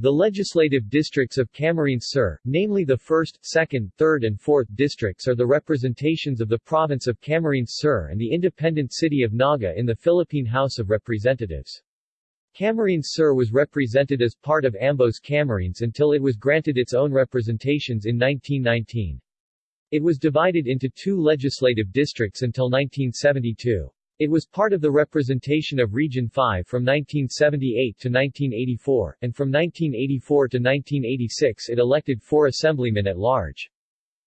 The legislative districts of Camarines Sur, namely the 1st, 2nd, 3rd and 4th districts are the representations of the province of Camarines Sur and the independent city of Naga in the Philippine House of Representatives. Camarines Sur was represented as part of Ambos Camarines until it was granted its own representations in 1919. It was divided into two legislative districts until 1972. It was part of the representation of Region 5 from 1978 to 1984, and from 1984 to 1986 it elected four assemblymen at large.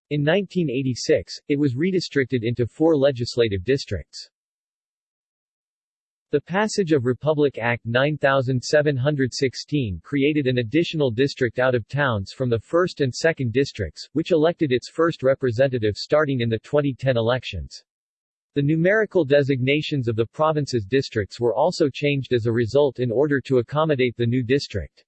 In 1986, it was redistricted into four legislative districts. The passage of Republic Act 9716 created an additional district out of towns from the 1st and 2nd districts, which elected its first representative starting in the 2010 elections. The numerical designations of the province's districts were also changed as a result in order to accommodate the new district.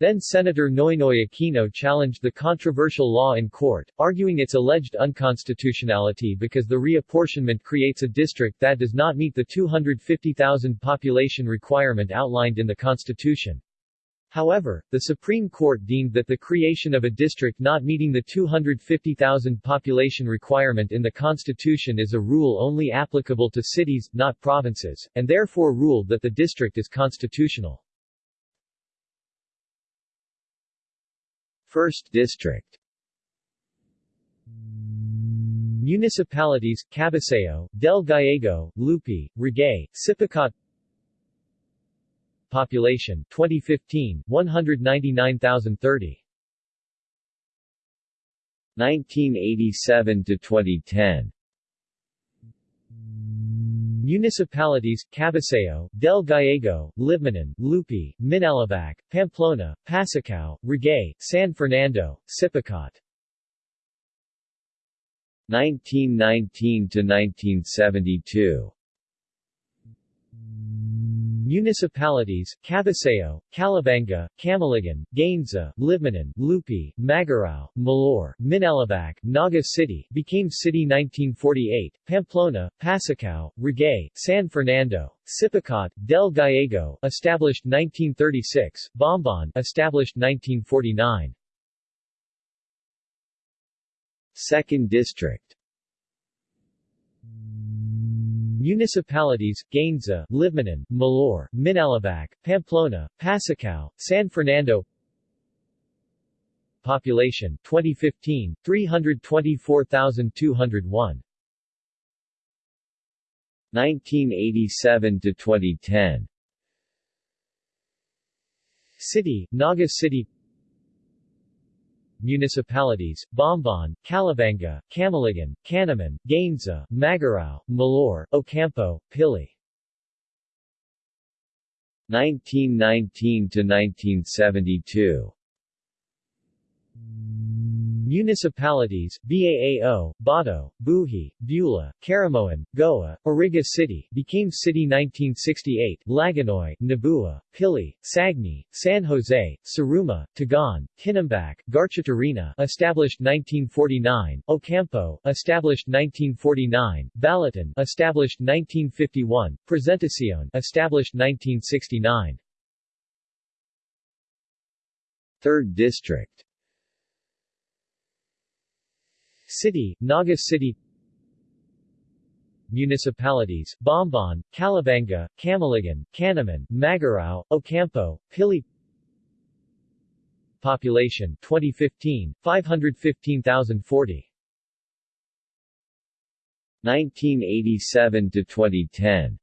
Then Senator Noynoy Aquino challenged the controversial law in court, arguing its alleged unconstitutionality because the reapportionment creates a district that does not meet the 250,000 population requirement outlined in the Constitution. However, the Supreme Court deemed that the creation of a district not meeting the 250,000 population requirement in the Constitution is a rule only applicable to cities, not provinces, and therefore ruled that the district is constitutional. First District Municipalities, Cabusao, Del Gallego, Lupi, Ragay, Sipocot Population 2015 199,030 1987 to 2010 Municipalities, Cabusao, Del Gallego, Libmanan, Lupi, Minalabac, Pamplona, Pasacao, Ragay, San Fernando, Sipocot. 1919 to 1972 Municipalities, Cabusao, Calabanga, Camaligan, Gainza, Libmanan, Lupi, Magarao, Milaor, Minalabac, Naga City, became city 1948, Pamplona, Pasacao, Ragay, San Fernando, Sipocot, Del Gallego, established 1936, Bombon, established 1949. Second District Municipalities, Gainza, Libmanan, Milaor, Minalabac, Pamplona, Pasacao, San Fernando. Population 2015, 324,201 1987 to 2010 City, Naga City municipalities, Bombon, Calabanga, Camaligan, Canaman, Gainza, Magarao, Milaor, Ocampo, Pili. 1919 to 1972 Municipalities, Baao, Bato, Buhi, Bula, Caramoan, Goa, Iriga City, became city 1968, Lagonoy, Nabua, Pili, Sagñay, San Jose, Siruma, Tigaon, Tinambac, Garchitorena, established 1949, Ocampo, established 1949, Balatan, established 1951, Presentacion, established 1969. Third District City, Naga City. Municipalities, Bombon, Calabanga, Camaligan, Canaman, Magarao, Ocampo, Pili. Population 2015, 515,040 1987 to 2010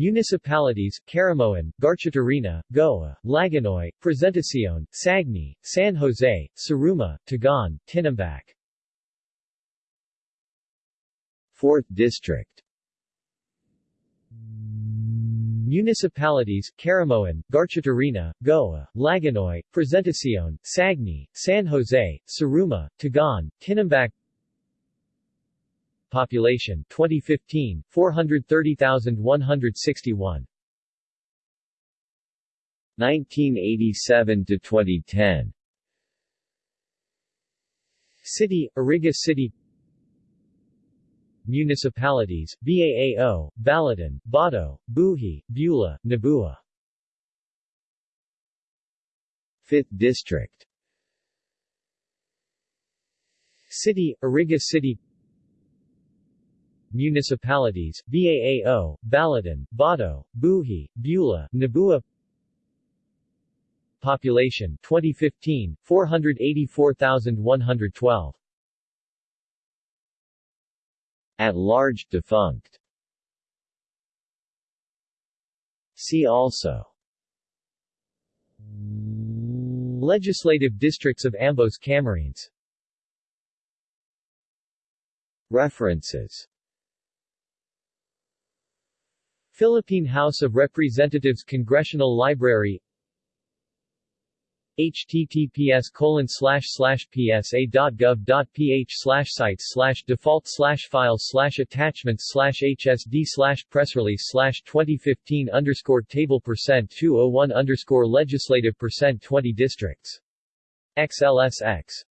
Municipalities, Caramoan, Garchitorena, Goa, Lagonoy, Presentacion, Sagñay, San Jose, Siruma, Tigaon, Tinambac. 4th District Municipalities, Caramoan, Garchitorena, Goa, Lagonoy, Presentacion, Sagñay, San Jose, Siruma, Tigaon, Tinambac Population 2015 430,161 1987 to 2010 City Iriga City. Municipalities Baao, Balatan, Bato, Buhi, Bula, Nabua 5th District. City, Iriga City Municipalities, Baao, Balatan, Bato, Buhi, Bula, Nabua Population 2015, 484,112 At large, defunct. See also. Legislative districts of Ambos Camarines. References Philippine House of Representatives Congressional Library https colon slash slash psa.gov.ph slash sites slash default slash files slash attachments slash hsd slash press release slash 2015 underscore table percent 201 underscore legislative percent 20 districts. XLSX